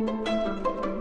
Música